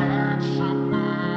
search for